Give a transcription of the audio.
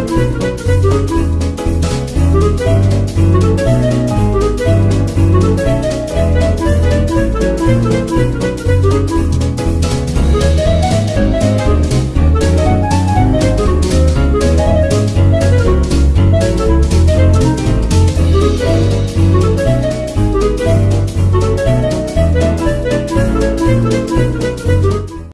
Música